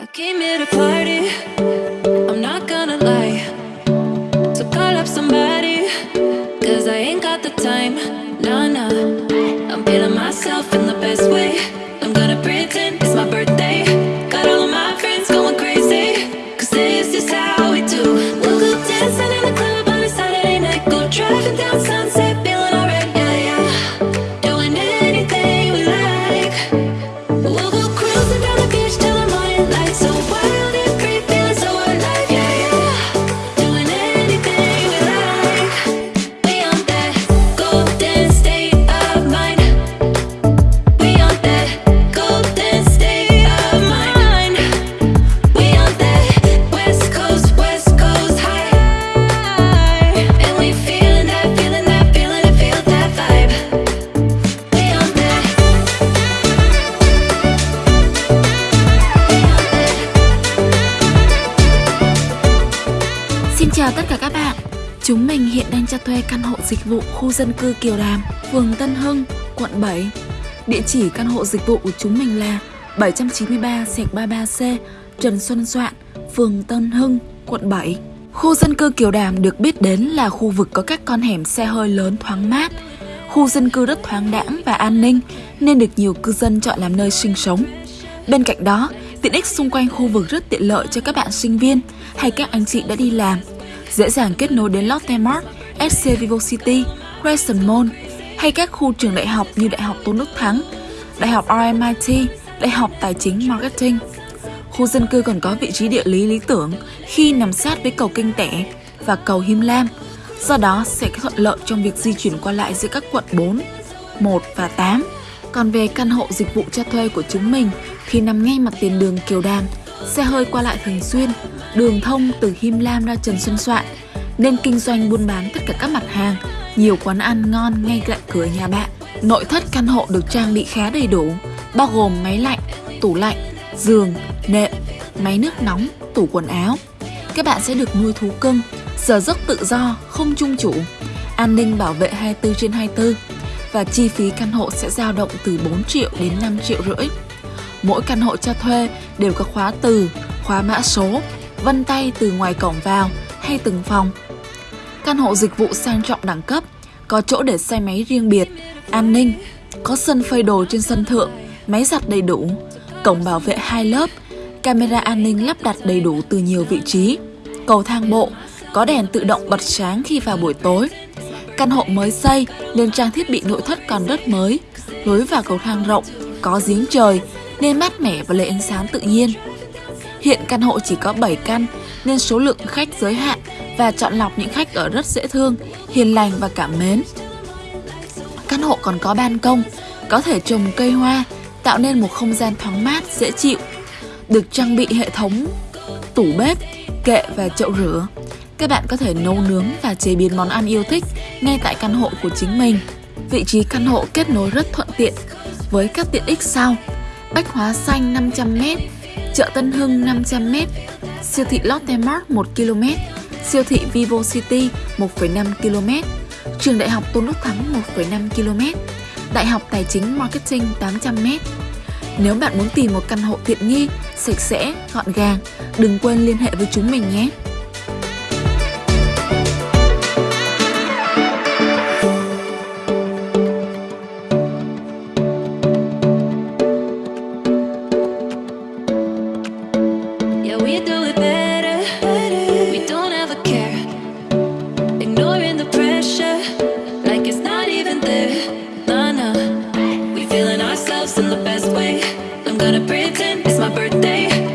I came here to party. I'm not gonna lie. So call up somebody. Cause I ain't got the time. Nah, nah. I'm feeling myself in the best way. I'm gonna pretend it's my birthday. Got all of my friends going crazy. Cause this is how we do. We'll go dancing in the club on a Saturday night. Go driving down chào tất cả các bạn. Chúng mình hiện đang cho thuê căn hộ dịch vụ khu dân cư Kiều Đàm, phường Tân Hưng, quận 7 Địa chỉ căn hộ dịch vụ của chúng mình là 793 33C Trần Xuân Soạn, phường Tân Hưng, quận 7 Khu dân cư Kiều Đàm được biết đến là khu vực có các con hẻm xe hơi lớn thoáng mát. Khu dân cư rất thoáng đãng và an ninh nên được nhiều cư dân chọn làm nơi sinh sống. Bên cạnh đó, tiện ích xung quanh khu vực rất tiện lợi cho các bạn sinh viên hay các anh chị đã đi làm, dễ dàng kết nối đến Lotte Mart, SC Vivo City, Crescent Mall hay các khu trường đại học như Đại học Tôn Đức Thắng, Đại học RMIT, Đại học Tài chính Marketing. Khu dân cư còn có vị trí địa lý lý tưởng khi nằm sát với cầu Kinh Tẻ và cầu Him Lam, do đó sẽ thuận lợi trong việc di chuyển qua lại giữa các quận 4, 1 và 8. Còn về căn hộ dịch vụ cho thuê của chúng mình thì nằm ngay mặt tiền đường Kiều Đàm, xe hơi qua lại thường xuyên, đường thông từ Him Lam ra Trần Xuân Soạn, nên kinh doanh buôn bán tất cả các mặt hàng, nhiều quán ăn ngon ngay cạnh cửa nhà bạn. Nội thất căn hộ được trang bị khá đầy đủ, bao gồm máy lạnh, tủ lạnh, giường, nệm, máy nước nóng, tủ quần áo. Các bạn sẽ được nuôi thú cưng, giờ giấc tự do, không chung chủ, an ninh bảo vệ 24 trên 24 và chi phí căn hộ sẽ dao động từ 4 triệu đến 5 triệu rưỡi. Mỗi căn hộ cho thuê đều có khóa từ, khóa mã số, vân tay từ ngoài cổng vào hay từng phòng. Căn hộ dịch vụ sang trọng đẳng cấp, có chỗ để xe máy riêng biệt, an ninh, có sân phơi đồ trên sân thượng, máy giặt đầy đủ, cổng bảo vệ hai lớp, camera an ninh lắp đặt đầy đủ từ nhiều vị trí, cầu thang bộ, có đèn tự động bật sáng khi vào buổi tối. Căn hộ mới xây nên trang thiết bị nội thất còn rất mới, lối vào cầu thang rộng, có giếng trời nên mát mẻ và lấy ánh sáng tự nhiên. Hiện căn hộ chỉ có 7 căn nên số lượng khách giới hạn và chọn lọc những khách ở rất dễ thương, hiền lành và cảm mến. Căn hộ còn có ban công, có thể trồng cây hoa, tạo nên một không gian thoáng mát, dễ chịu. Được trang bị hệ thống tủ bếp, kệ và chậu rửa. Các bạn có thể nấu nướng và chế biến món ăn yêu thích ngay tại căn hộ của chính mình. Vị trí căn hộ kết nối rất thuận tiện với các tiện ích sau: Bách Hóa Xanh 500m, chợ Tân Hưng 500m, siêu thị Lotte Mart 1 km, siêu thị Vivo City 1,5 km, trường đại học Tôn Đức Thắng 1,5 km, đại học Tài chính Marketing 800m. Nếu bạn muốn tìm một căn hộ tiện nghi, sạch sẽ, gọn gàng, đừng quên liên hệ với chúng mình nhé. It's my birthday.